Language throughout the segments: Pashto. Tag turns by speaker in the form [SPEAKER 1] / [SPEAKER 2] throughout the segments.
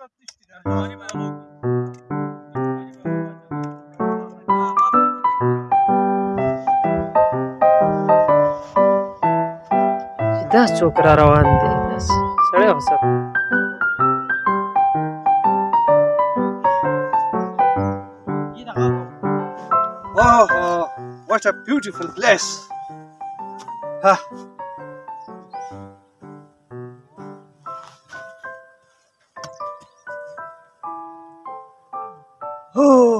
[SPEAKER 1] دا څوک را روان دی بس سړی هوسه Oh, what a beautiful place! Huh.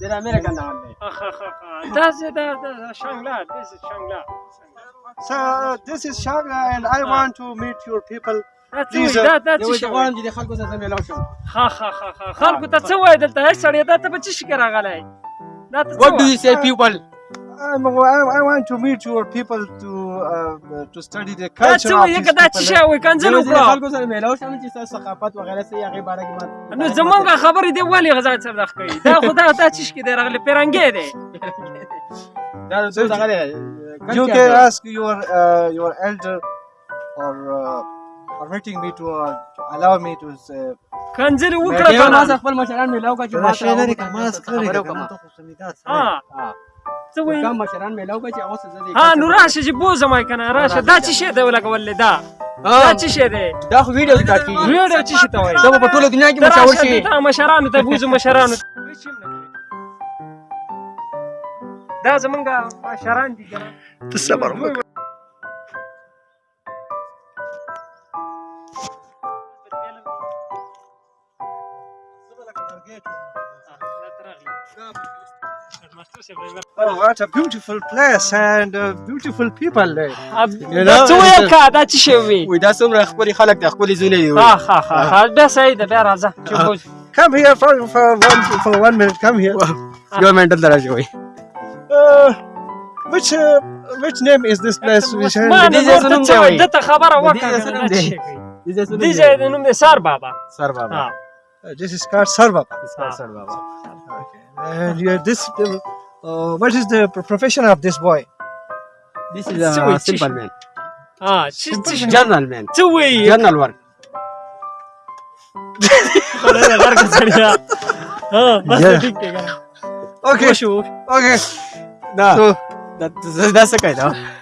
[SPEAKER 1] Did American down there? That's it. That, that's Shangla. This is Shangla. So uh, this is Shangla, and I want to meet your people. Please, uh, that, that's یو څه غواړم چې د خلکو سره ملاو شم ها ها ها ها خلکو ته څه وای دلته سړی دا ته به څه شي راغلی What do you say people? I'm, I, want to meet your people to uh, to study the culture. دا څه یو کدا چې شاو کنځل وکړو خلکو سره میلاو شم چې تاسو ثقافت وغیرہ سي هغه باره کې ما نو زمونږ خبرې دی ولی غزا سره دخ کوي دا خدا ته چې کې دی راغلی پیرنګې دی دا څه څنګه دی You can ask your uh, your elder or uh, permitting me to uh, allow me to uh, کنځل وکړه کنه خپل مشران میلاو کا چې ما شي نه کوم ما سره کوم ته خو سمیدات ها څه وایي کوم مشران میلاو کوي چې اوس زه ها نو راشه چې بوزه ما کنه راشه دا چې شه دی ولګولې دا دا چې شه دی دا خو ویډیو کې کیږي ویډیو چې شه ته وایي دا په ټوله دنیا کې مشاور شي دا مشران ته بوزه مشران دا زمونږه مشران دي ته صبر وکړه Thank you. Oh, what a beautiful place and uh, beautiful people there. You know, څه ویل کا دا څه شی وی؟ وې دا څومره خپل خلک د خپل زونه دی. ها ها ها دا صحیح ده بیا راځه. Come here for for one for one minute. Come here. Your mental درجه وي. Which uh, which name is this place? Which this is نوم دی. دته خبره This is نوم This is نوم دی سار بابا. سار بابا. this is Car service. Ah, okay. And you're this, uh, what is the profession of this boy? This is a uh, simple, man. Ah, this journal man. Two way, general work. Ah, okay. Okay. No. So, that, that's the though. No?